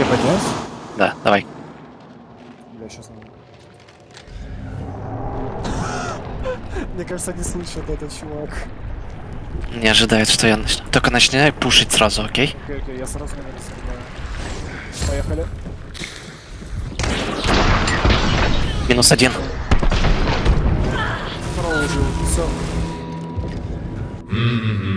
Тебе поднять? Да, давай. Бля, сейчас надо. Мне кажется, не слышит этот чувак. Не ожидает, что я начну. Только начинай пушить сразу, окей? Окей, окей, я сразу не нарисую. Поехали. Минус один. Второго убил, все. М-м-м.